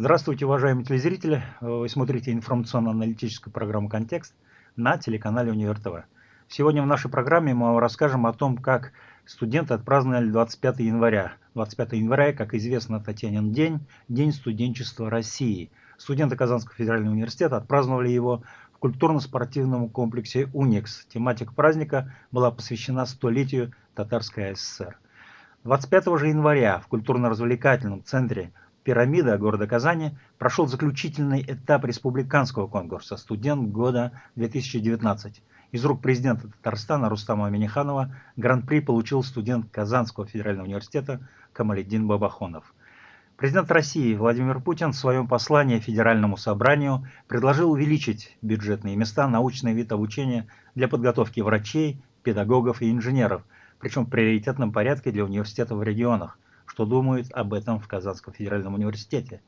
Здравствуйте, уважаемые телезрители. Вы смотрите информационно-аналитическую программу «Контекст» на телеканале Универ ТВ. Сегодня в нашей программе мы вам расскажем о том, как студенты отпраздновали 25 января. 25 января, как известно, Татьянин день, День студенчества России. Студенты Казанского федерального университета отпраздновали его в культурно-спортивном комплексе «Уникс». Тематика праздника была посвящена столетию Татарской ССР. 25 же января в культурно-развлекательном центре «Пирамида» города Казани прошел заключительный этап республиканского конкурса «Студент года 2019». Из рук президента Татарстана Рустама Аминиханова гран-при получил студент Казанского федерального университета Камаледдин Бабахонов. Президент России Владимир Путин в своем послании Федеральному собранию предложил увеличить бюджетные места научный вид обучения для подготовки врачей, педагогов и инженеров, причем в приоритетном порядке для университетов в регионах – что думают об этом в Казанском федеральном университете.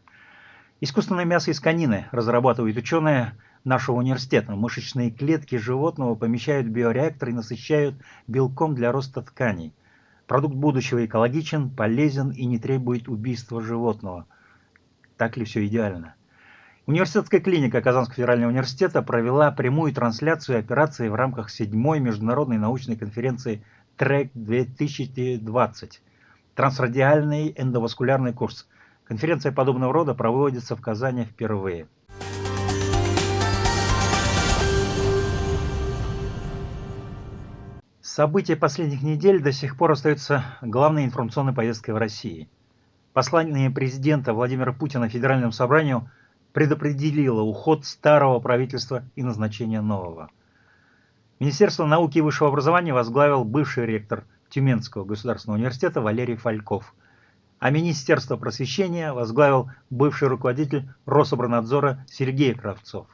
Искусственное мясо из конины разрабатывают ученые нашего университета. Мышечные клетки животного помещают в биореактор и насыщают белком для роста тканей. Продукт будущего экологичен, полезен и не требует убийства животного. Так ли все идеально? Университетская клиника Казанского федерального университета провела прямую трансляцию операции в рамках седьмой международной научной конференции ТРЭК 2020 трансрадиальный эндоваскулярный курс. Конференция подобного рода проводится в Казани впервые. События последних недель до сих пор остаются главной информационной повесткой в России. Послание президента Владимира Путина Федеральному собранию предопределило уход старого правительства и назначение нового. Министерство науки и высшего образования возглавил бывший ректор Тюменского государственного университета Валерий Фальков. А Министерство просвещения возглавил бывший руководитель Рособранадзора Сергей Кравцов.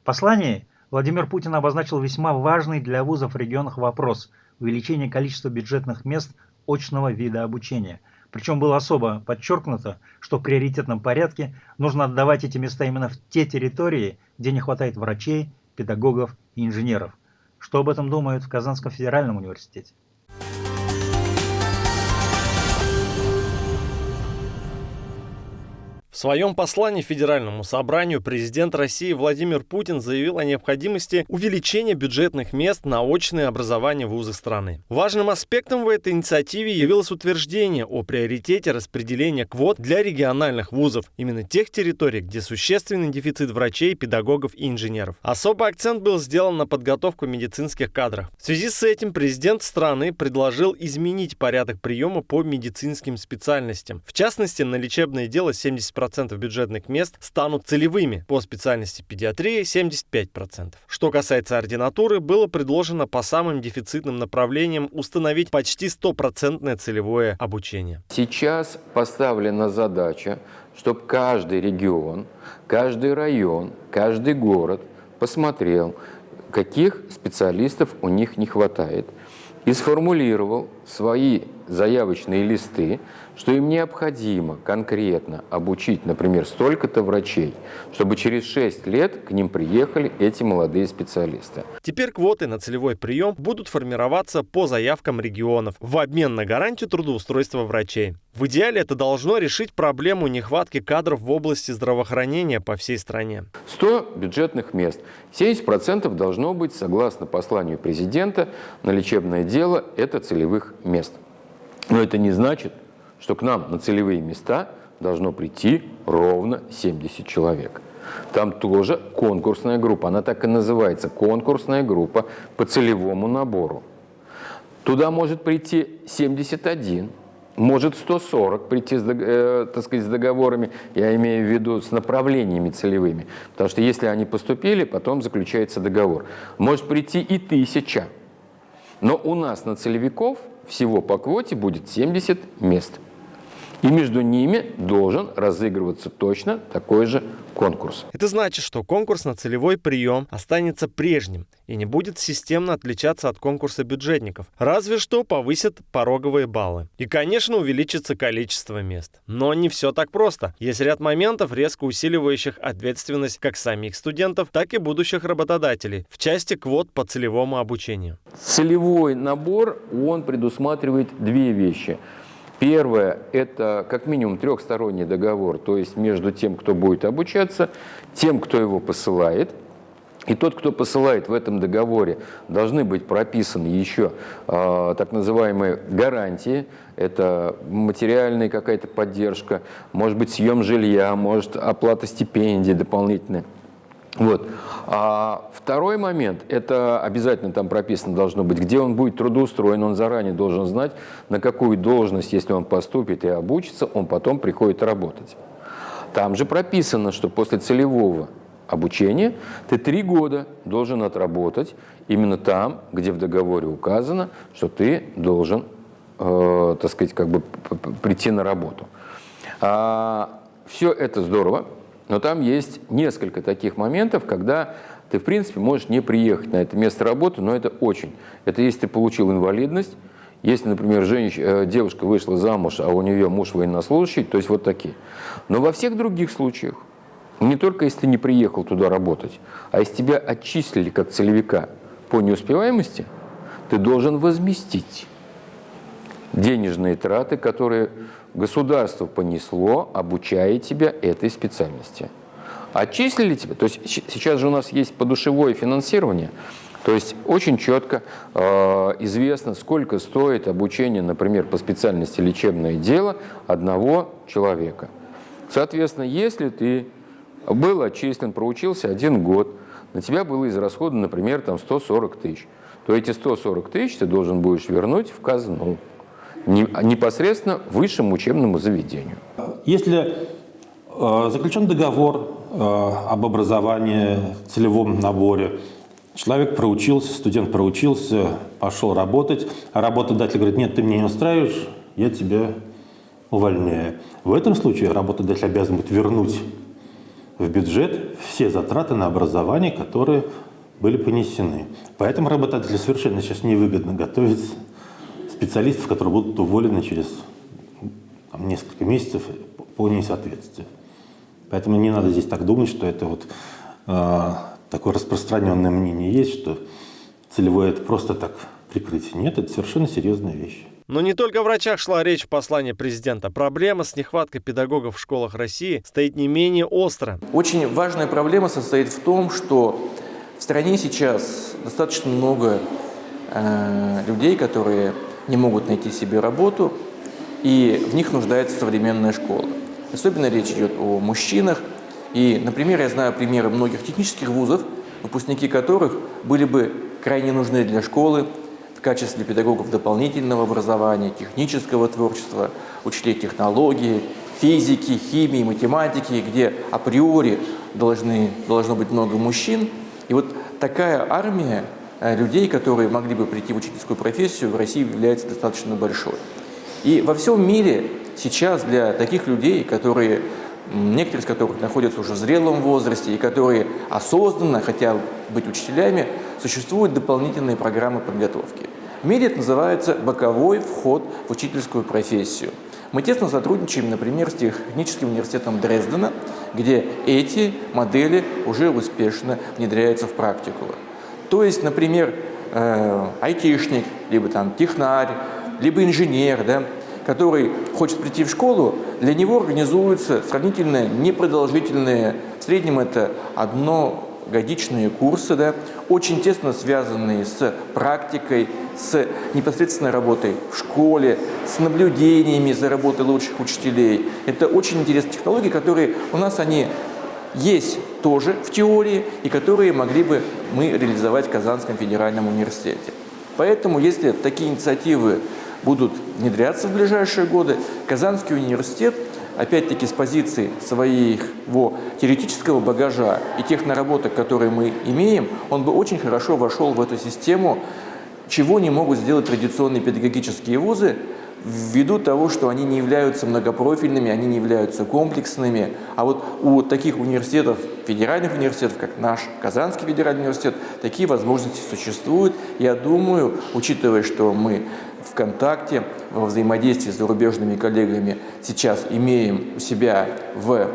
В послании Владимир Путин обозначил весьма важный для вузов в регионах вопрос увеличения количества бюджетных мест очного вида обучения. Причем было особо подчеркнуто, что в приоритетном порядке нужно отдавать эти места именно в те территории, где не хватает врачей, педагогов и инженеров. Что об этом думают в Казанском федеральном университете? В своем послании Федеральному собранию президент России Владимир Путин заявил о необходимости увеличения бюджетных мест на очное образование в вузах страны. Важным аспектом в этой инициативе явилось утверждение о приоритете распределения квот для региональных вузов, именно тех территорий, где существенный дефицит врачей, педагогов и инженеров. Особый акцент был сделан на подготовку медицинских кадров. В связи с этим президент страны предложил изменить порядок приема по медицинским специальностям. В частности, на лечебное дело 70% 50% бюджетных мест станут целевыми, по специальности педиатрии 75%. Что касается ординатуры, было предложено по самым дефицитным направлениям установить почти стопроцентное целевое обучение. Сейчас поставлена задача, чтобы каждый регион, каждый район, каждый город посмотрел, каких специалистов у них не хватает, и сформулировал свои заявочные листы, что им необходимо конкретно обучить, например, столько-то врачей, чтобы через 6 лет к ним приехали эти молодые специалисты. Теперь квоты на целевой прием будут формироваться по заявкам регионов в обмен на гарантию трудоустройства врачей. В идеале это должно решить проблему нехватки кадров в области здравоохранения по всей стране. 100 бюджетных мест. 70% должно быть, согласно посланию президента, на лечебное дело – это целевых мест. Но это не значит, что к нам на целевые места должно прийти ровно 70 человек. Там тоже конкурсная группа, она так и называется, конкурсная группа по целевому набору. Туда может прийти 71, может 140 прийти с, э, так сказать, с договорами, я имею в виду с направлениями целевыми, потому что если они поступили, потом заключается договор. Может прийти и тысяча, но у нас на целевиков всего по квоте будет 70 мест. И между ними должен разыгрываться точно такой же конкурс. Это значит, что конкурс на целевой прием останется прежним и не будет системно отличаться от конкурса бюджетников. Разве что повысят пороговые баллы. И, конечно, увеличится количество мест. Но не все так просто. Есть ряд моментов, резко усиливающих ответственность как самих студентов, так и будущих работодателей в части квот по целевому обучению. Целевой набор, он предусматривает две вещи – Первое – это как минимум трехсторонний договор, то есть между тем, кто будет обучаться, тем, кто его посылает. И тот, кто посылает в этом договоре, должны быть прописаны еще э, так называемые гарантии. Это материальная какая-то поддержка, может быть съем жилья, может оплата стипендий дополнительная. Вот. А второй момент, это обязательно там прописано должно быть, где он будет трудоустроен, он заранее должен знать, на какую должность, если он поступит и обучится, он потом приходит работать. Там же прописано, что после целевого обучения ты три года должен отработать именно там, где в договоре указано, что ты должен, э, так сказать, как бы прийти на работу. А, все это здорово, но там есть несколько таких моментов, когда ты, в принципе, можешь не приехать на это место работы, но это очень. Это если ты получил инвалидность, если, например, женщ... Э, девушка вышла замуж, а у нее муж военнослужащий, то есть вот такие. Но во всех других случаях, не только если ты не приехал туда работать, а если тебя отчислили как целевика по неуспеваемости, ты должен возместить денежные траты, которые государство понесло, обучая тебя этой специальности. Отчислили тебя, то есть сейчас же у нас есть подушевое финансирование, то есть очень четко э, известно, сколько стоит обучение, например, по специальности лечебное дело одного человека. Соответственно, если ты был отчислен, проучился один год, на тебя было израсходовано, например, там 140 тысяч, то эти 140 тысяч ты должен будешь вернуть в казну непосредственно высшему учебному заведению. Если э, заключен договор э, об образовании, целевом наборе, человек проучился, студент проучился, пошел работать, а работодатель говорит, нет, ты меня не устраиваешь, я тебя увольняю. В этом случае работодатель обязан будет вернуть в бюджет все затраты на образование, которые были понесены. Поэтому работодателю совершенно сейчас невыгодно готовить специалистов, которые будут уволены через там, несколько месяцев по несоответствию. Поэтому не надо здесь так думать, что это вот э, такое распространенное мнение есть, что целевое это просто так прикрытие. Нет, это совершенно серьезная вещь. Но не только о врачах шла речь в послании президента. Проблема с нехваткой педагогов в школах России стоит не менее остро. Очень важная проблема состоит в том, что в стране сейчас достаточно много э, людей, которые не могут найти себе работу, и в них нуждается современная школа. Особенно речь идет о мужчинах. И, например, я знаю примеры многих технических вузов, выпускники которых были бы крайне нужны для школы в качестве педагогов дополнительного образования, технического творчества, учителей технологии, физики, химии, математики, где априори должны, должно быть много мужчин. И вот такая армия людей, которые могли бы прийти в учительскую профессию, в России является достаточно большой. И во всем мире сейчас для таких людей, которые, некоторые из которых находятся уже в зрелом возрасте и которые осознанно хотят быть учителями, существуют дополнительные программы подготовки. В мире это называется боковой вход в учительскую профессию. Мы тесно сотрудничаем, например, с Техническим университетом Дрездена, где эти модели уже успешно внедряются в практику. То есть, например, э, айтишник, либо там технарь, либо инженер, да, который хочет прийти в школу, для него организуются сравнительно непродолжительные, в среднем это одно годичные курсы, да, очень тесно связанные с практикой, с непосредственной работой в школе, с наблюдениями за работой лучших учителей. Это очень интересные технологии, которые у нас они есть тоже в теории и которые могли бы мы реализовать в Казанском федеральном университете. Поэтому, если такие инициативы будут внедряться в ближайшие годы, Казанский университет, опять-таки с позиции своего теоретического багажа и тех наработок, которые мы имеем, он бы очень хорошо вошел в эту систему, чего не могут сделать традиционные педагогические вузы, ввиду того, что они не являются многопрофильными, они не являются комплексными. А вот у таких университетов, федеральных университетов, как наш Казанский федеральный университет, такие возможности существуют. Я думаю, учитывая, что мы в контакте, во взаимодействии с зарубежными коллегами сейчас имеем у себя в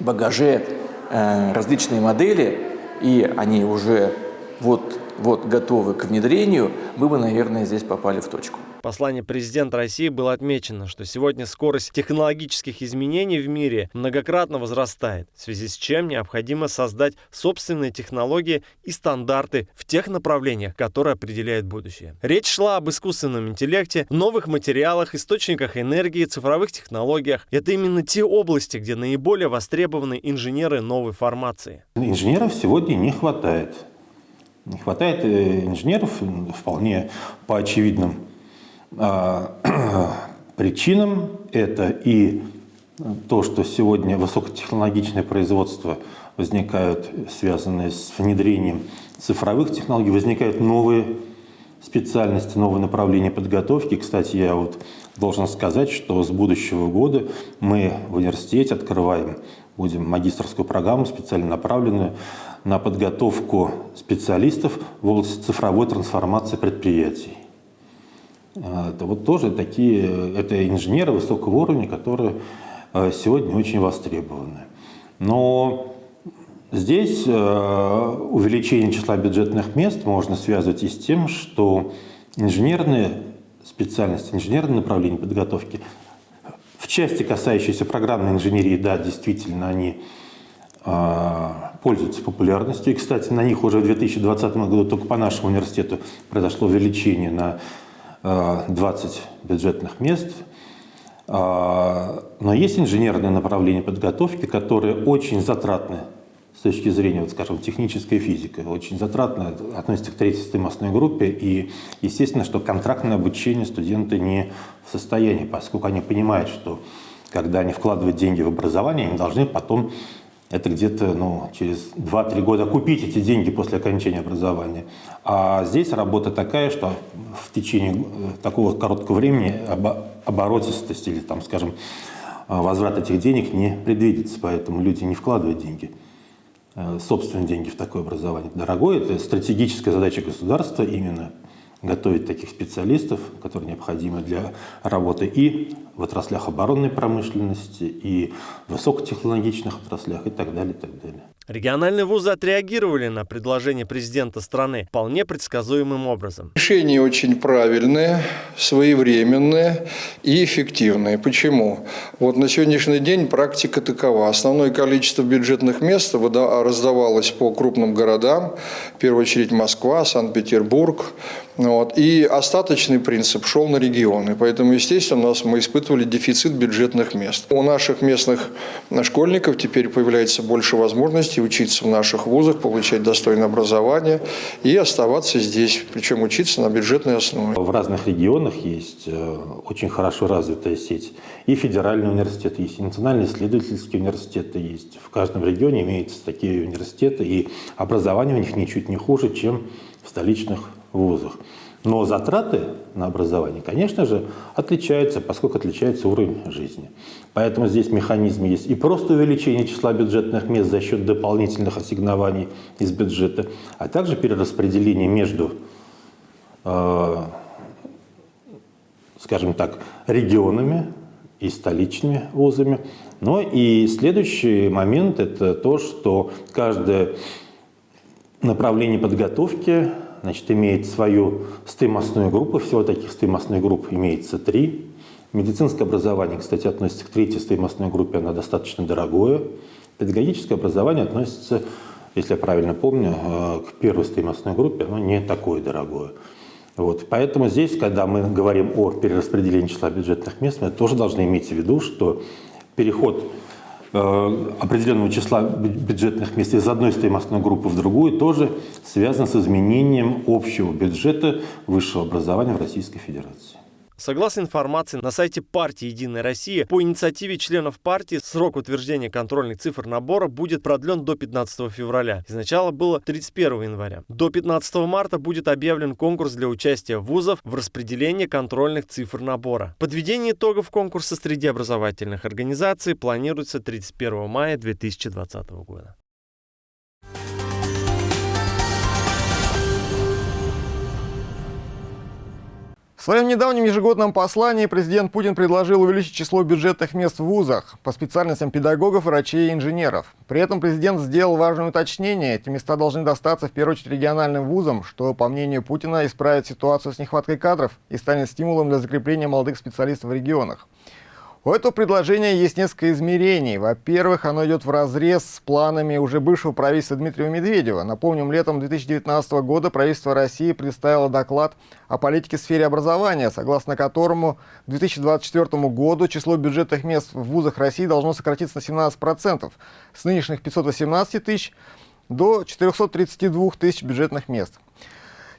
багаже э, различные модели, и они уже вот, вот готовы к внедрению, мы бы, наверное, здесь попали в точку. Послании президента России было отмечено, что сегодня скорость технологических изменений в мире многократно возрастает, в связи с чем необходимо создать собственные технологии и стандарты в тех направлениях, которые определяют будущее. Речь шла об искусственном интеллекте, новых материалах, источниках энергии, цифровых технологиях. Это именно те области, где наиболее востребованы инженеры новой формации. Инженеров сегодня не хватает. Не хватает э, инженеров вполне по очевидным причинам. Это и то, что сегодня высокотехнологичное производство возникают, связанные с внедрением цифровых технологий, возникают новые специальности, новые направления подготовки. Кстати, я вот должен сказать, что с будущего года мы в университете открываем, будем магистрскую программу специально направленную на подготовку специалистов в области цифровой трансформации предприятий. Это вот тоже такие, это инженеры высокого уровня, которые э, сегодня очень востребованы. Но здесь э, увеличение числа бюджетных мест можно связывать и с тем, что инженерные специальности, инженерные направления подготовки в части, касающейся программной инженерии, да, действительно, они пользуются популярностью. И, кстати, на них уже в 2020 году только по нашему университету произошло увеличение на 20 э, бюджетных мест. Э, но есть инженерные направления подготовки, которые очень затратны с точки зрения, вот, скажем, технической физики, очень затратно относится к третьей стоимостной группе. И естественно, что контрактное обучение студенты не в состоянии, поскольку они понимают, что когда они вкладывают деньги в образование, они должны потом это где-то ну, через 2-3 года купить эти деньги после окончания образования. А здесь работа такая, что в течение э, такого короткого времени оборотистость или, там, скажем, э, возврат этих денег не предвидится, поэтому люди не вкладывают деньги, э, собственные деньги в такое образование. Дорогое, это стратегическая задача государства именно готовить таких специалистов, которые необходимы для работы и в отраслях оборонной промышленности, и в высокотехнологичных отраслях и так далее, и так далее. Региональные вузы отреагировали на предложение президента страны вполне предсказуемым образом. Решение очень правильное, своевременное и эффективное. Почему? Вот на сегодняшний день практика такова. Основное количество бюджетных мест раздавалось по крупным городам, в первую очередь Москва, Санкт-Петербург. Вот. И остаточный принцип шел на регионы. Поэтому, естественно, у нас мы испытывали дефицит бюджетных мест. У наших местных школьников теперь появляется больше возможностей возможности учиться в наших вузах, получать достойное образование и оставаться здесь, причем учиться на бюджетной основе. В разных регионах есть э, очень хорошо развитая сеть. И федеральный университет есть, и национальные исследовательские университеты есть. В каждом регионе имеются такие университеты, и образование у них ничуть не хуже, чем в столичных вузах. Но затраты на образование, конечно же, отличаются, поскольку отличается уровень жизни. Поэтому здесь механизм есть и просто увеличение числа бюджетных мест за счет дополнительных ассигнований из бюджета, а также перераспределение между, э, скажем так, регионами и столичными вузами. Но и следующий момент – это то, что каждое направление подготовки значит, имеет свою стоимостную группу, всего таких стоимостных групп имеется три. Медицинское образование, кстати, относится к третьей стоимостной группе, она достаточно дорогое. Педагогическое образование относится, если я правильно помню, э, к первой стоимостной группе, оно не такое дорогое. Вот. Поэтому здесь, когда мы говорим о перераспределении числа бюджетных мест, мы тоже должны иметь в виду, что переход определенного числа бюджетных мест из одной стоимостной группы в другую тоже связано с изменением общего бюджета высшего образования в Российской Федерации. Согласно информации на сайте партии «Единая Россия», по инициативе членов партии срок утверждения контрольных цифр набора будет продлен до 15 февраля. Изначально было 31 января. До 15 марта будет объявлен конкурс для участия вузов в распределении контрольных цифр набора. Подведение итогов конкурса среди образовательных организаций планируется 31 мая 2020 года. Своем недавнем ежегодном послании президент Путин предложил увеличить число бюджетных мест в вузах по специальностям педагогов, врачей и инженеров. При этом президент сделал важное уточнение. Эти места должны достаться в первую очередь региональным вузам, что, по мнению Путина, исправит ситуацию с нехваткой кадров и станет стимулом для закрепления молодых специалистов в регионах. У этого предложения есть несколько измерений. Во-первых, оно идет в разрез с планами уже бывшего правительства Дмитрия Медведева. Напомним, летом 2019 года правительство России представило доклад о политике в сфере образования, согласно которому к 2024 году число бюджетных мест в вузах России должно сократиться на 17%, с нынешних 518 тысяч до 432 тысяч бюджетных мест.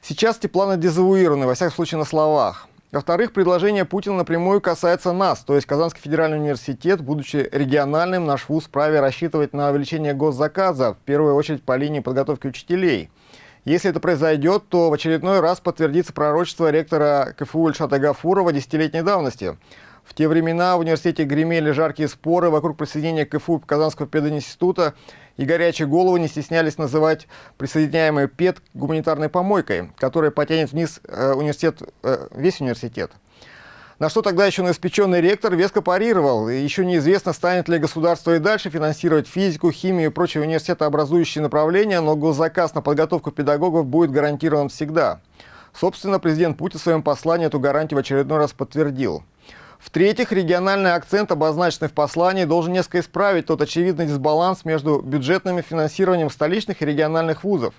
Сейчас эти планы дезавуированы, во всяком случае на словах. Во-вторых, предложение Путина напрямую касается нас, то есть Казанский федеральный университет, будучи региональным, наш вуз вправе рассчитывать на увеличение госзаказа, в первую очередь по линии подготовки учителей. Если это произойдет, то в очередной раз подтвердится пророчество ректора КФУ Ильшата Гафурова десятилетней давности. В те времена в университете гремели жаркие споры вокруг присоединения КФУ Казанского пединститута и горячие головы не стеснялись называть присоединяемый ПЕД гуманитарной помойкой, которая потянет вниз э, университет, э, весь университет. На что тогда еще новоиспеченный ректор веско парировал. Еще неизвестно, станет ли государство и дальше финансировать физику, химию и прочие университетообразующие направления, но госзаказ на подготовку педагогов будет гарантирован всегда. Собственно, президент Путин в своем послании эту гарантию в очередной раз подтвердил. В-третьих, региональный акцент, обозначенный в послании, должен несколько исправить тот очевидный дисбаланс между бюджетным финансированием столичных и региональных вузов.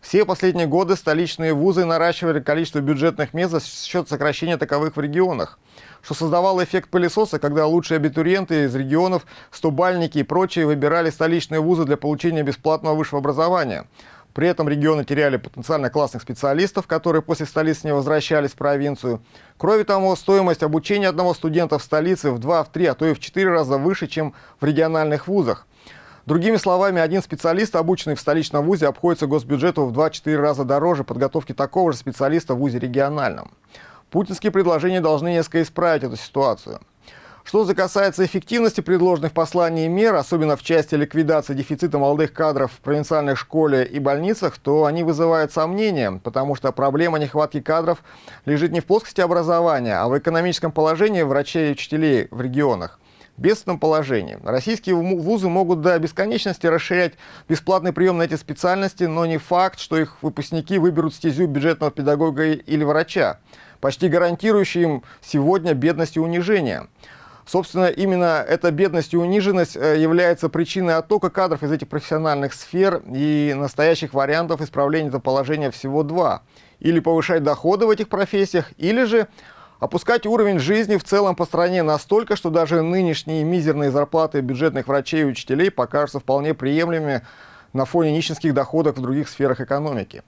Все последние годы столичные вузы наращивали количество бюджетных мест за счет сокращения таковых в регионах, что создавало эффект пылесоса, когда лучшие абитуриенты из регионов, стобальники и прочие выбирали столичные вузы для получения бесплатного высшего образования – при этом регионы теряли потенциально классных специалистов, которые после столицы не возвращались в провинцию. Кроме того, стоимость обучения одного студента в столице в 2, в 3, а то и в 4 раза выше, чем в региональных вузах. Другими словами, один специалист, обученный в столичном вузе, обходится госбюджету в 2-4 раза дороже подготовки такого же специалиста в вузе региональном. Путинские предложения должны несколько исправить эту ситуацию. Что же касается эффективности предложенных в послании мер, особенно в части ликвидации дефицита молодых кадров в провинциальных школе и больницах, то они вызывают сомнения, потому что проблема нехватки кадров лежит не в плоскости образования, а в экономическом положении врачей и учителей в регионах бедственном положении. Российские вузы могут до бесконечности расширять бесплатный прием на эти специальности, но не факт, что их выпускники выберут стезю бюджетного педагога или врача, почти гарантирующий им сегодня бедность и унижение. Собственно, именно эта бедность и униженность э, является причиной оттока кадров из этих профессиональных сфер, и настоящих вариантов исправления этого положения всего два. Или повышать доходы в этих профессиях, или же опускать уровень жизни в целом по стране настолько, что даже нынешние мизерные зарплаты бюджетных врачей и учителей покажутся вполне приемлемыми на фоне нищенских доходов в других сферах экономики.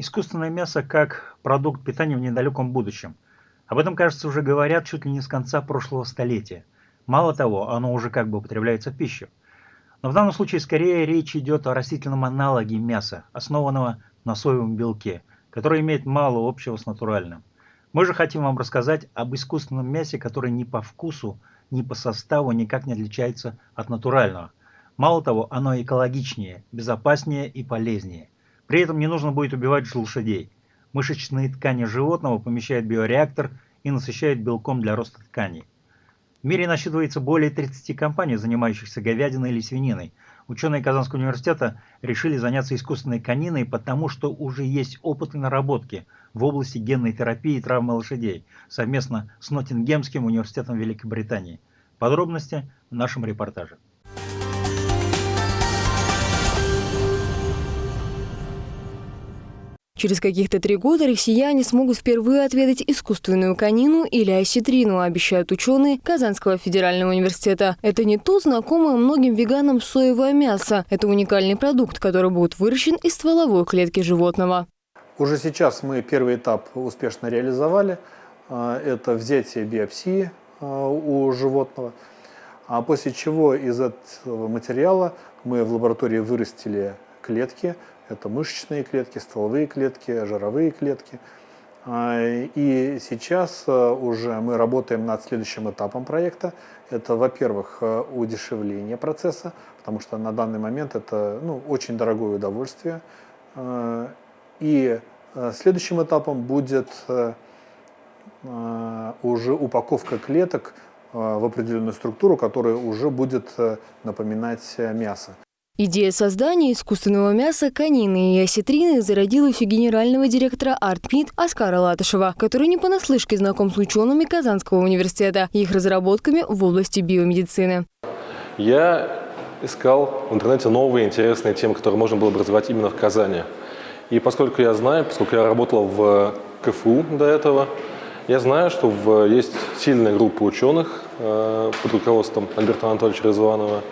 Искусственное мясо как продукт питания в недалеком будущем. Об этом, кажется, уже говорят чуть ли не с конца прошлого столетия. Мало того, оно уже как бы употребляется в пищу. Но в данном случае скорее речь идет о растительном аналоге мяса, основанного на соевом белке, который имеет мало общего с натуральным. Мы же хотим вам рассказать об искусственном мясе, которое ни по вкусу, ни по составу никак не отличается от натурального. Мало того, оно экологичнее, безопаснее и полезнее – при этом не нужно будет убивать лошадей. Мышечные ткани животного помещают в биореактор и насыщают белком для роста тканей. В мире насчитывается более 30 компаний, занимающихся говядиной или свининой. Ученые Казанского университета решили заняться искусственной кониной, потому что уже есть опыт и наработки в области генной терапии и травмы лошадей совместно с Ноттингемским университетом Великобритании. Подробности в нашем репортаже. Через каких-то три года россияне смогут впервые отведать искусственную конину или осетрину, обещают ученые Казанского федерального университета. Это не то знакомое многим веганам соевое мясо. Это уникальный продукт, который будет выращен из стволовой клетки животного. Уже сейчас мы первый этап успешно реализовали. А, это взятие биопсии а, у животного. А после чего из этого материала мы в лаборатории вырастили клетки, это мышечные клетки, стволовые клетки, жировые клетки. И сейчас уже мы работаем над следующим этапом проекта. Это, во-первых, удешевление процесса, потому что на данный момент это ну, очень дорогое удовольствие. И следующим этапом будет уже упаковка клеток в определенную структуру, которая уже будет напоминать мясо. Идея создания искусственного мяса конины и осетрины зародилась у генерального директора ArtMeat Оскара Латышева, который не понаслышке знаком с учеными Казанского университета и их разработками в области биомедицины. Я искал в интернете новые интересные темы, которые можно было бы развивать именно в Казани. И поскольку я знаю, поскольку я работал в КФУ до этого, я знаю, что в, есть сильная группа ученых э, под руководством Альберта Анатольевича Резванова,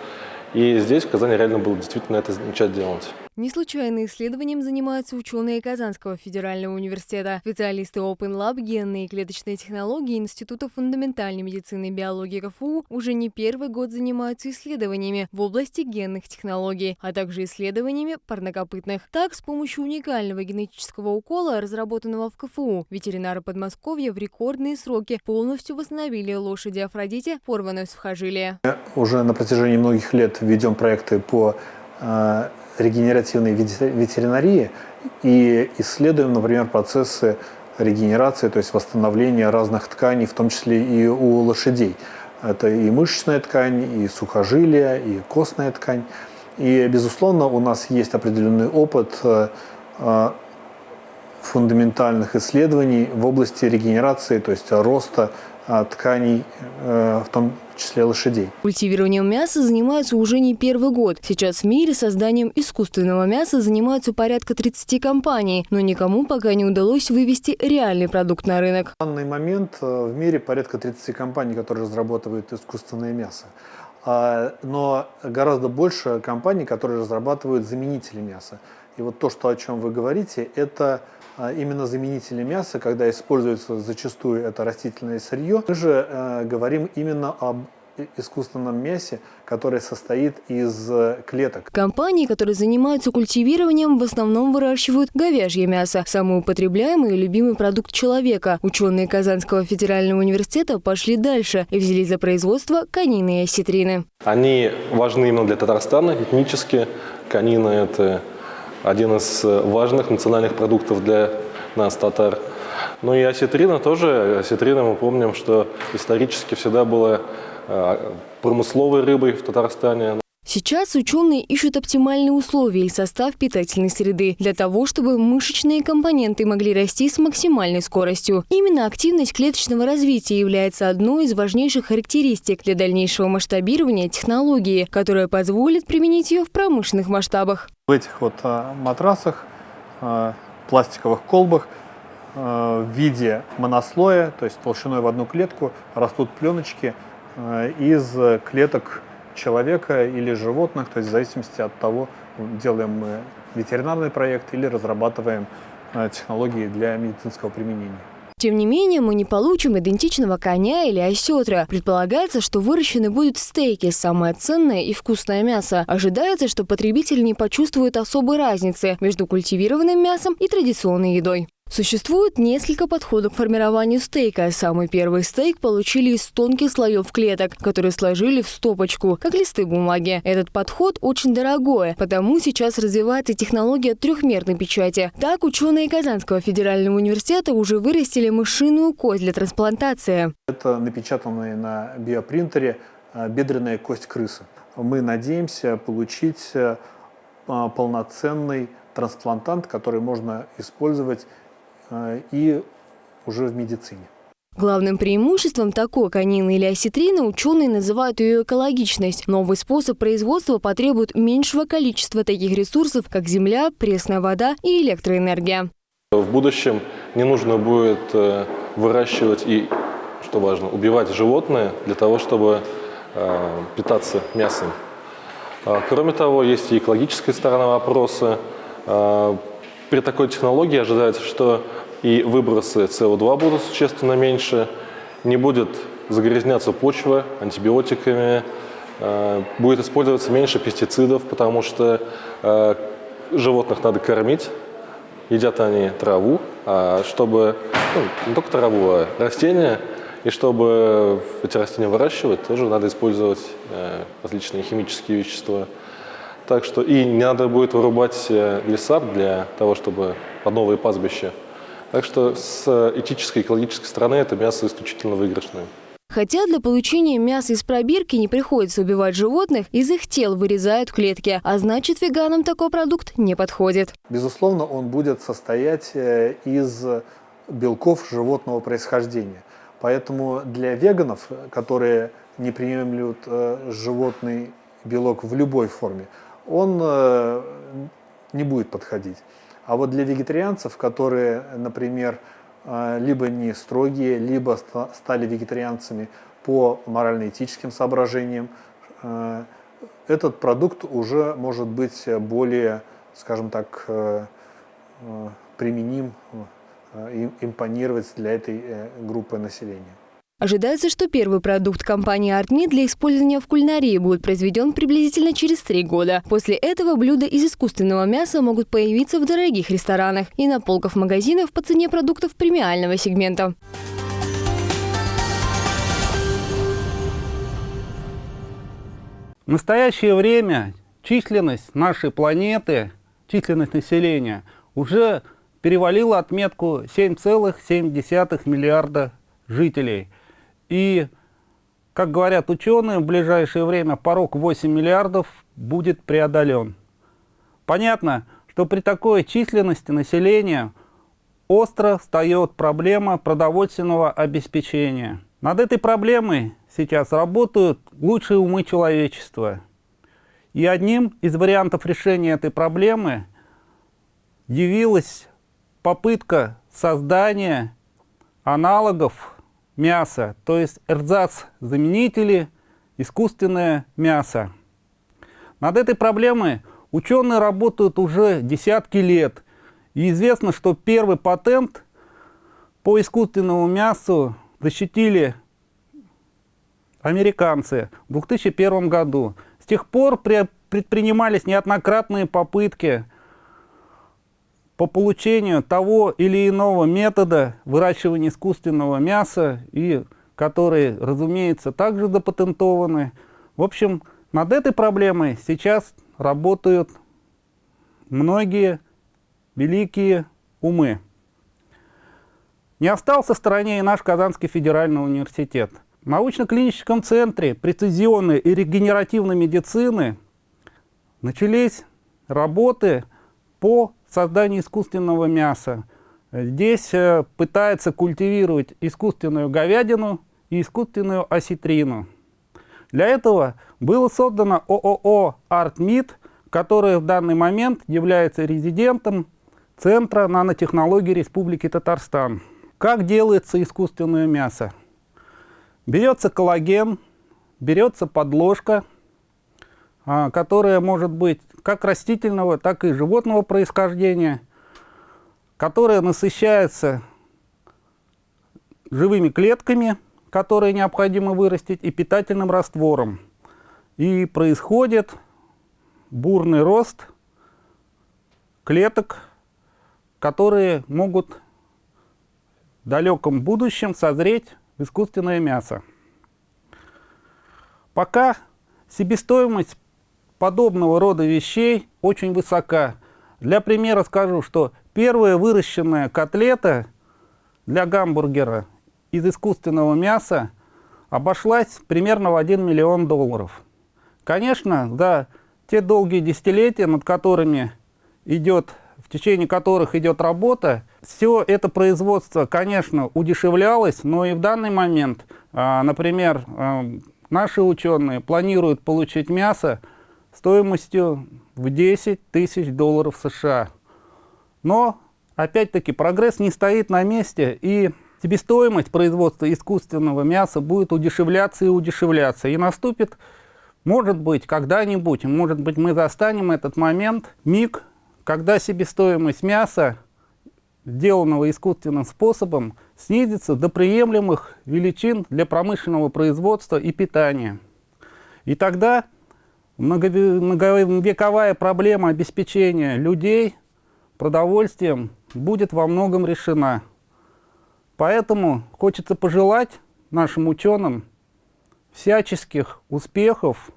и здесь, в Казани, реально было действительно это начать делать. Не случайно исследованием занимаются ученые Казанского федерального университета, специалисты Open Lab, генные и клеточные технологии Института фундаментальной медицины и биологии КФУ уже не первый год занимаются исследованиями в области генных технологий, а также исследованиями парнокопытных. Так, с помощью уникального генетического укола, разработанного в КФУ, ветеринары Подмосковья в рекордные сроки полностью восстановили лошади Афродите порванное сухожилие. Уже на протяжении многих лет ведем проекты по э, регенеративной ветеринарии и исследуем, например, процессы регенерации, то есть восстановления разных тканей, в том числе и у лошадей. Это и мышечная ткань, и сухожилия, и костная ткань. И, безусловно, у нас есть определенный опыт э, э, фундаментальных исследований в области регенерации, то есть роста тканей, в том числе лошадей. Культивированием мяса занимаются уже не первый год. Сейчас в мире созданием искусственного мяса занимаются порядка 30 компаний, но никому пока не удалось вывести реальный продукт на рынок. В данный момент э, в мире порядка 30 компаний, которые разрабатывают искусственное мясо. А, но гораздо больше компаний, которые разрабатывают заменители мяса. И вот то, что, о чем вы говорите, это а, именно заменители мяса, когда используется зачастую это растительное сырье. Мы же э, говорим именно об искусственном мясе, которое состоит из э, клеток. Компании, которые занимаются культивированием, в основном выращивают говяжье мясо, самый употребляемый и любимый продукт человека. Ученые Казанского федерального университета пошли дальше и взялись за производство конины и осетрины. Они важны именно для Татарстана этнически. Конина – это один из э, важных национальных продуктов для нас, татар. Ну и осетрина тоже. Осетрина мы помним, что исторически всегда была э, промысловой рыбой в Татарстане. Сейчас ученые ищут оптимальные условия и состав питательной среды для того, чтобы мышечные компоненты могли расти с максимальной скоростью. Именно активность клеточного развития является одной из важнейших характеристик для дальнейшего масштабирования технологии, которая позволит применить ее в промышленных масштабах. В этих вот а, матрасах, а, пластиковых колбах а, в виде монослоя, то есть толщиной в одну клетку, растут пленочки из клеток человека или животных, то есть в зависимости от того, делаем мы ветеринарный проект или разрабатываем технологии для медицинского применения. Тем не менее, мы не получим идентичного коня или осетра. Предполагается, что выращены будут стейки, самое ценное и вкусное мясо. Ожидается, что потребитель не почувствует особой разницы между культивированным мясом и традиционной едой. Существует несколько подходов к формированию стейка. Самый первый стейк получили из тонких слоев клеток, которые сложили в стопочку, как листы бумаги. Этот подход очень дорогой, потому сейчас развивается технология трехмерной печати. Так, ученые Казанского федерального университета уже вырастили мышиную кость для трансплантации. Это напечатанная на биопринтере а, бедренная кость крысы. Мы надеемся получить а, полноценный трансплантант, который можно использовать Э, и уже в медицине. Главным преимуществом такой конины или осетрины ученые называют ее экологичность. Новый способ производства потребует меньшего количества таких ресурсов, как земля, пресная вода и электроэнергия. В будущем не нужно будет э, выращивать и, что важно, убивать животное для того, чтобы э, питаться мясом. А, кроме того, есть и экологическая сторона вопроса. При такой технологии ожидается, что и выбросы СО2 будут существенно меньше, не будет загрязняться почва антибиотиками, э, будет использоваться меньше пестицидов, потому что э, животных надо кормить, едят они траву, а чтобы ну, не только траву, а растения. И чтобы эти растения выращивать, тоже надо использовать э, различные химические вещества. Так что и не надо будет вырубать э, леса для того, чтобы под новые пастбища. Так что с этической, экологической стороны это мясо исключительно выигрышное. Хотя для получения мяса из пробирки не приходится убивать животных, из их тел вырезают клетки, а значит веганам такой продукт не подходит. Безусловно, он будет состоять э, из белков животного происхождения. Поэтому для веганов, которые не приемлют э, животный белок в любой форме, он э, не будет подходить. А вот для вегетарианцев, которые, например, э, либо не строгие, либо стали вегетарианцами по морально-этическим соображениям, э, этот продукт уже может быть более, скажем так, применим, импонировать для этой группы населения. Ожидается, что первый продукт компании ArtMeat для использования в кулинарии будет произведен приблизительно через три года. После этого блюда из искусственного мяса могут появиться в дорогих ресторанах и на полках магазинов по цене продуктов премиального сегмента. В настоящее время численность нашей планеты, численность населения уже перевалила отметку 7,7 миллиарда жителей – и, как говорят ученые, в ближайшее время порог 8 миллиардов будет преодолен. Понятно, что при такой численности населения остро встает проблема продовольственного обеспечения. Над этой проблемой сейчас работают лучшие умы человечества. И одним из вариантов решения этой проблемы явилась попытка создания аналогов мяса, то есть эрзац-заменители, искусственное мясо. Над этой проблемой ученые работают уже десятки лет. И известно, что первый патент по искусственному мясу защитили американцы в 2001 году. С тех пор предпринимались неоднократные попытки по получению того или иного метода выращивания искусственного мяса, и которые, разумеется, также запатентованы. В общем, над этой проблемой сейчас работают многие великие умы. Не остался в стороне и наш Казанский федеральный университет. В научно-клиническом центре прецизионной и регенеративной медицины начались работы по создании искусственного мяса. Здесь э, пытается культивировать искусственную говядину и искусственную осетрину. Для этого было создано ООО «Артмид», которое в данный момент является резидентом Центра нанотехнологий Республики Татарстан. Как делается искусственное мясо? Берется коллаген, берется подложка, которая может быть как растительного, так и животного происхождения, которая насыщается живыми клетками, которые необходимо вырастить, и питательным раствором. И происходит бурный рост клеток, которые могут в далеком будущем созреть в искусственное мясо. Пока себестоимость подобного рода вещей очень высока. Для примера скажу, что первая выращенная котлета для гамбургера из искусственного мяса обошлась примерно в 1 миллион долларов. Конечно, за те долгие десятилетия, над которыми идет, в течение которых идет работа, все это производство, конечно, удешевлялось, но и в данный момент, а, например, а, наши ученые планируют получить мясо стоимостью в 10 тысяч долларов США. Но, опять-таки, прогресс не стоит на месте, и себестоимость производства искусственного мяса будет удешевляться и удешевляться. И наступит, может быть, когда-нибудь, может быть, мы застанем этот момент, миг, когда себестоимость мяса, сделанного искусственным способом, снизится до приемлемых величин для промышленного производства и питания. И тогда многовековая проблема обеспечения людей продовольствием будет во многом решена. Поэтому хочется пожелать нашим ученым всяческих успехов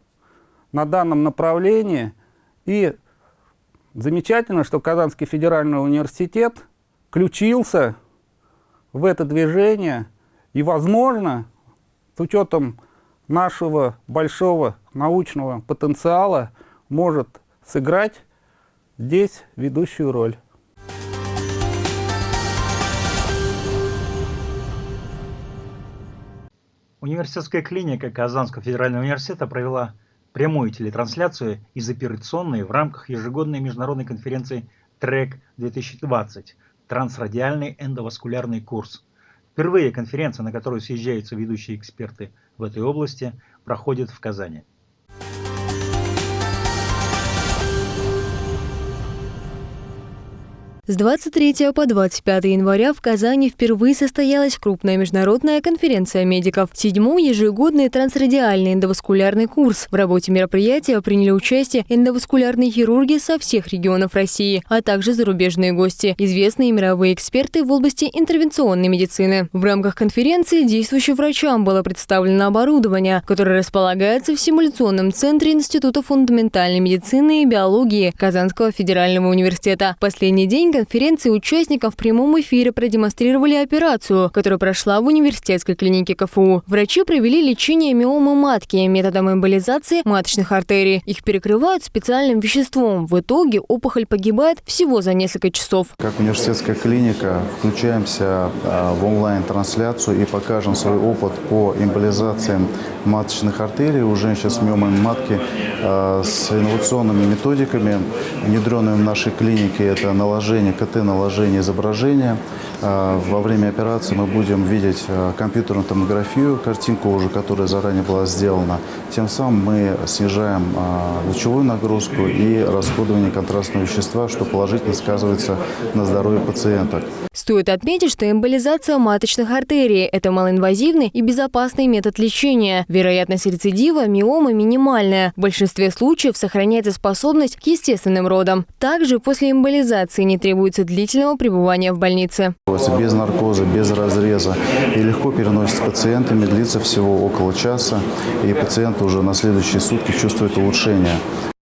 на данном направлении. И замечательно, что Казанский федеральный университет включился в это движение и, возможно, с учетом нашего большого научного потенциала, может сыграть здесь ведущую роль. Университетская клиника Казанского федерального университета провела прямую телетрансляцию из операционной в рамках ежегодной международной конференции ТРЭК-2020 «Трансрадиальный эндоваскулярный курс». Впервые конференция, на которую съезжаются ведущие эксперты в этой области, проходит в Казани. С 23 по 25 января в Казани впервые состоялась крупная международная конференция медиков. Седьмой ежегодный трансрадиальный эндоваскулярный курс. В работе мероприятия приняли участие эндоваскулярные хирурги со всех регионов России, а также зарубежные гости, известные мировые эксперты в области интервенционной медицины. В рамках конференции действующим врачам было представлено оборудование, которое располагается в симуляционном центре Института фундаментальной медицины и биологии Казанского федерального университета. Последний день конференции участникам в прямом эфире продемонстрировали операцию, которая прошла в университетской клинике КФУ. Врачи провели лечение миомы матки методом эмболизации маточных артерий. Их перекрывают специальным веществом. В итоге опухоль погибает всего за несколько часов. Как университетская клиника включаемся а, в онлайн-трансляцию и покажем свой опыт по эмболизациям маточных артерий у женщин с миомой матки а, с инновационными методиками, внедренными в нашей клинике. Это наложение наложение КТ, наложение изображения. А, во время операции мы будем видеть а, компьютерную томографию, картинку уже, которая заранее была сделана. Тем самым мы снижаем а, лучевую нагрузку и расходование контрастного вещества, что положительно сказывается на здоровье пациенток. Стоит отметить, что эмболизация маточных артерий – это малоинвазивный и безопасный метод лечения. Вероятность рецидива миомы минимальная. В большинстве случаев сохраняется способность к естественным родам. Также после эмболизации не требуется длительного пребывания в больнице. Без наркоза, без разреза и легко переносится пациентами, длится всего около часа, и пациент уже на следующие сутки чувствует улучшение.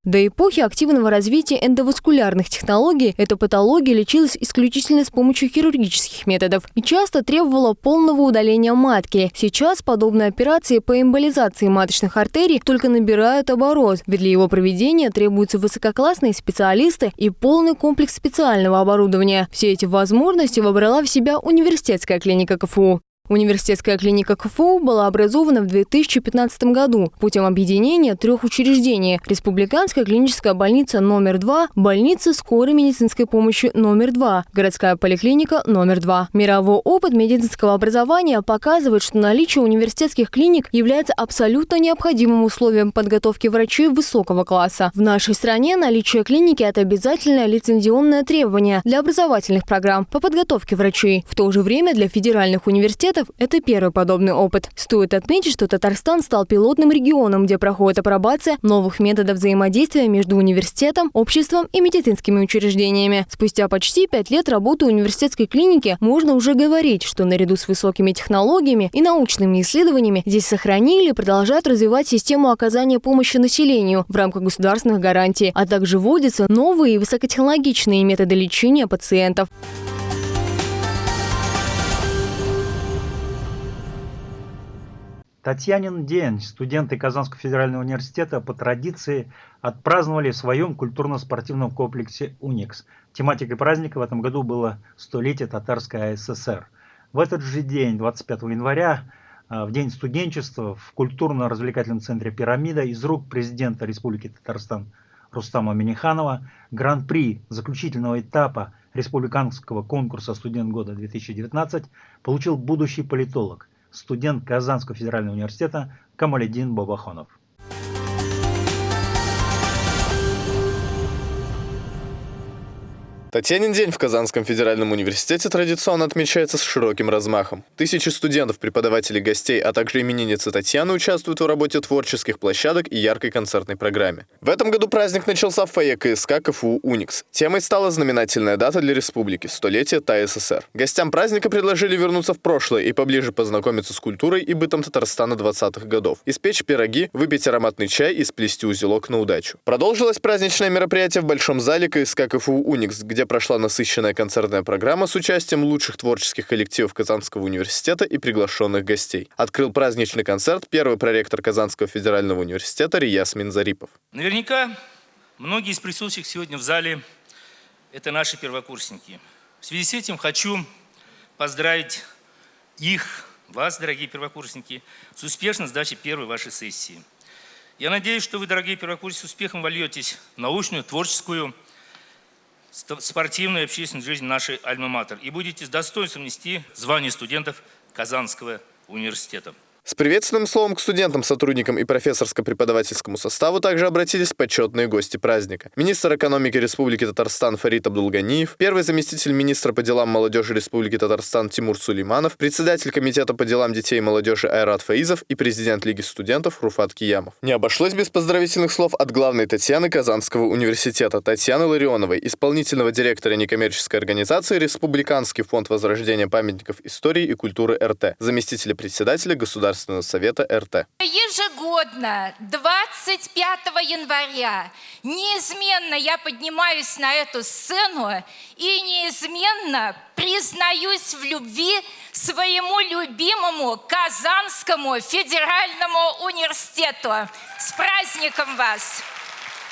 До эпохи активного развития эндоваскулярных технологий эта патология лечилась исключительно с помощью хирургических методов и часто требовала полного удаления матки. Сейчас подобные операции по эмболизации маточных артерий только набирают оборот, ведь для его проведения требуются высококлассные специалисты и полный комплекс специального оборудования. Все эти возможности вобрала в себя университетская клиника КФУ. Университетская клиника КФУ была образована в 2015 году путем объединения трех учреждений – Республиканская клиническая больница номер 2, больница скорой медицинской помощи номер 2, городская поликлиника номер 2. Мировой опыт медицинского образования показывает, что наличие университетских клиник является абсолютно необходимым условием подготовки врачей высокого класса. В нашей стране наличие клиники – это обязательное лицензионное требование для образовательных программ по подготовке врачей. В то же время для федеральных университетов университетов – это первый подобный опыт. Стоит отметить, что Татарстан стал пилотным регионом, где проходит апробация новых методов взаимодействия между университетом, обществом и медицинскими учреждениями. Спустя почти пять лет работы университетской клиники можно уже говорить, что наряду с высокими технологиями и научными исследованиями здесь сохранили и продолжают развивать систему оказания помощи населению в рамках государственных гарантий, а также вводятся новые высокотехнологичные методы лечения пациентов. Татьянин день студенты Казанского федерального университета по традиции отпраздновали в своем культурно-спортивном комплексе «Уникс». Тематикой праздника в этом году было столетие Татарской АССР. В этот же день, 25 января, а, в День студенчества в культурно-развлекательном центре «Пирамида» из рук президента Республики Татарстан Рустама Миниханова гран-при заключительного этапа республиканского конкурса «Студент года 2019» получил будущий политолог – студент Казанского федерального университета Камаледин Бабахонов. Татьянин день в Казанском федеральном университете традиционно отмечается с широким размахом. Тысячи студентов, преподавателей, гостей, а также именинницы Татьяны участвуют в работе творческих площадок и яркой концертной программе. В этом году праздник начался в фойе КСК КФУ «Уникс». Темой стала знаменательная дата для республики – столетие ТАССР. Гостям праздника предложили вернуться в прошлое и поближе познакомиться с культурой и бытом Татарстана 20-х годов, испечь пироги, выпить ароматный чай и сплести узелок на удачу. Продолжилось праздничное мероприятие в Большом зале КСК КФУ «Уникс», где где прошла насыщенная концертная программа с участием лучших творческих коллективов Казанского университета и приглашенных гостей. Открыл праздничный концерт первый проректор Казанского федерального университета Рияс Минзарипов. Наверняка многие из присутствующих сегодня в зале – это наши первокурсники. В связи с этим хочу поздравить их, вас, дорогие первокурсники, с успешной сдачей первой вашей сессии. Я надеюсь, что вы, дорогие первокурсники, с успехом вольетесь в научную, творческую, спортивную и общественную жизнь нашей Альма-Матер и будете с достоинством нести звание студентов Казанского университета. С приветственным словом к студентам, сотрудникам и профессорско-преподавательскому составу также обратились почетные гости праздника. Министр экономики Республики Татарстан Фарид Абдулганиев, первый заместитель министра по делам молодежи Республики Татарстан Тимур Сулейманов, председатель комитета по делам детей и молодежи Айрат Фаизов и президент Лиги студентов Руфат Киямов. Не обошлось без поздравительных слов от главной Татьяны Казанского университета Татьяны Ларионовой, исполнительного директора некоммерческой организации Республиканский фонд возрождения памятников истории и культуры РТ, заместителя председателя Государственного Государственного совета РТ. Ежегодно 25 января неизменно я поднимаюсь на эту сцену и неизменно признаюсь в любви своему любимому Казанскому федеральному университету. С праздником вас!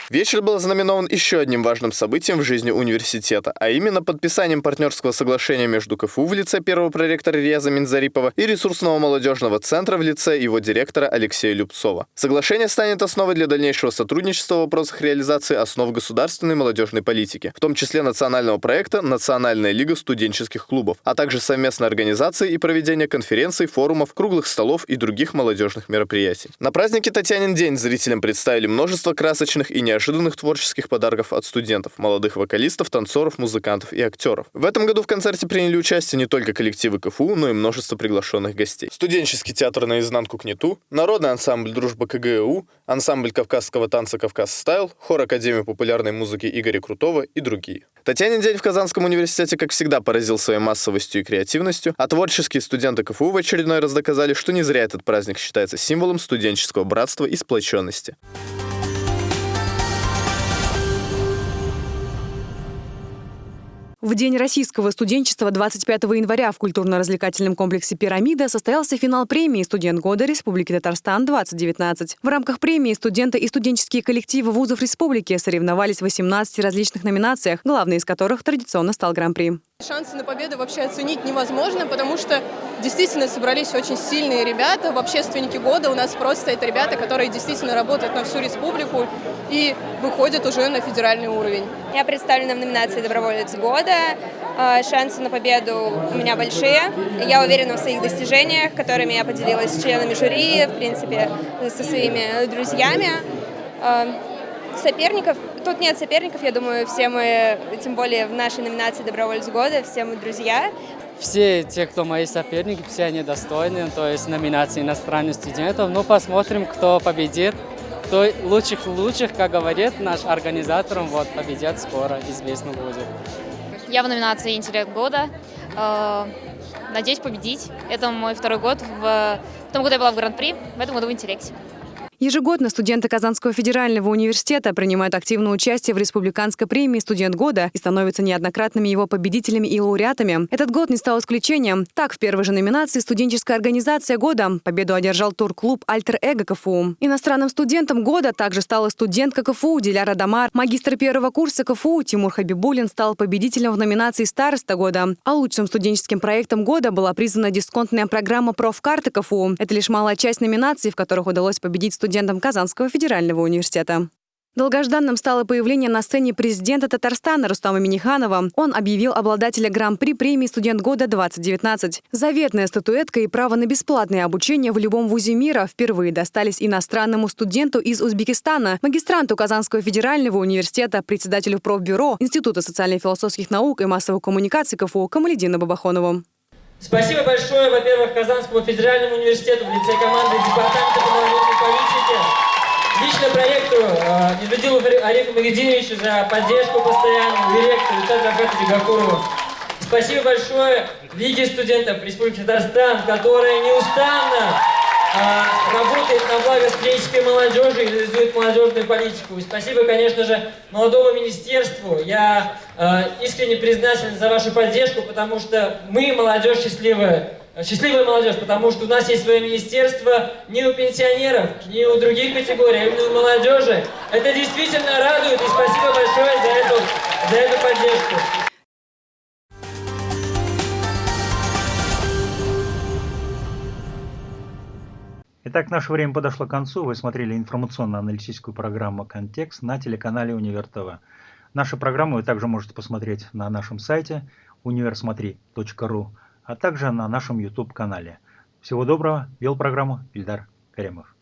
Вечер был знаменован еще одним важным событием в жизни университета, а именно подписанием партнерского соглашения между КФУ в лице первого проректора Реза Минзарипова и ресурсного молодежного центра в лице его директора Алексея Любцова. Соглашение станет основой для дальнейшего сотрудничества в вопросах реализации основ государственной молодежной политики, в том числе национального проекта «Национальная лига студенческих клубов», а также совместной организации и проведения конференций, форумов, круглых столов и других молодежных мероприятий. На празднике Татьянин день зрителям представили множество красочных и неожиданных неожиданных творческих подарков от студентов, молодых вокалистов, танцоров, музыкантов и актеров. В этом году в концерте приняли участие не только коллективы КФУ, но и множество приглашенных гостей. Студенческий театр «Наизнанку к нету», народный ансамбль «Дружба КГУ», ансамбль кавказского танца «Кавказ Стайл», хор Академии популярной музыки Игоря Крутого и другие. Татьянин день в Казанском университете, как всегда, поразил своей массовостью и креативностью, а творческие студенты КФУ в очередной раз доказали, что не зря этот праздник считается символом студенческого братства и сплоченности. В День российского студенчества 25 января в культурно-развлекательном комплексе «Пирамида» состоялся финал премии «Студент года Республики Татарстан-2019». В рамках премии студенты и студенческие коллективы вузов республики соревновались в 18 различных номинациях, главной из которых традиционно стал Гран-при. Шансы на победу вообще оценить невозможно, потому что действительно собрались очень сильные ребята. В общественнике года у нас просто это ребята, которые действительно работают на всю республику и выходят уже на федеральный уровень. Я представлена в номинации «Доброволец года». А, шансы на победу у меня большие. Я уверена в своих достижениях, которыми я поделилась с членами жюри, в принципе, со своими друзьями. Соперников, тут нет соперников, я думаю, все мы, тем более в нашей номинации «Добровольец года», все мы друзья. Все те, кто мои соперники, все они достойны, то есть номинации иностранных студентов. Ну, посмотрим, кто победит. Кто лучших лучших, как говорит наш организатор, вот, победят скоро, известно будет. Я в номинации «Интеллект года». Э, надеюсь победить. Это мой второй год. В том году я была в Гран-при, в этом году в «Интеллекте». Ежегодно студенты Казанского федерального университета принимают активное участие в республиканской премии «Студент года» и становятся неоднократными его победителями и лауреатами. Этот год не стал исключением. Так, в первой же номинации «Студенческая организация года» победу одержал турклуб «Альтер Эго КФУ». Иностранным студентом года также стала студентка КФУ Диляра Дамар. Магистр первого курса КФУ Тимур Хабибулин стал победителем в номинации «Староста года». А лучшим студенческим проектом года была признана дисконтная программа «Профкарты КФУ». Это лишь малая часть номинаций, в которых удалось победить студентам студентам Казанского федерального университета. Долгожданным стало появление на сцене президента Татарстана Рустама Миниханова. Он объявил обладателя Гран-при премии «Студент года-2019». Заветная статуэтка и право на бесплатное обучение в любом вузе мира впервые достались иностранному студенту из Узбекистана, магистранту Казанского федерального университета, председателю профбюро Института социально-философских наук и массовых коммуникаций КФУ Камаледину Бабахонову. Спасибо большое, во-первых, Казанскому федеральному университету в лице команды Департамента Лично проекту э, Низадилу Арифу за поддержку постоянную, директору Виталию Захаровичу Гакурову. Спасибо большое Лиге студентов Республики Татарстан, которая неустанно э, работает на благо студенческой молодежи и реализует молодежную политику. И спасибо, конечно же, молодому министерству. Я э, искренне признателен за вашу поддержку, потому что мы, молодежь счастливая, счастливая молодежь, потому что у нас есть свое министерство не у пенсионеров, не у других категорий, а именно у молодежи. Это действительно радует, и спасибо большое за эту, за эту поддержку. Итак, наше время подошло к концу. Вы смотрели информационно-аналитическую программу «Контекст» на телеканале Универ ТВ. Нашу программу вы также можете посмотреть на нашем сайте универсмотри.ру а также на нашем YouTube-канале. Всего доброго, вел программу Ильдар Каремов.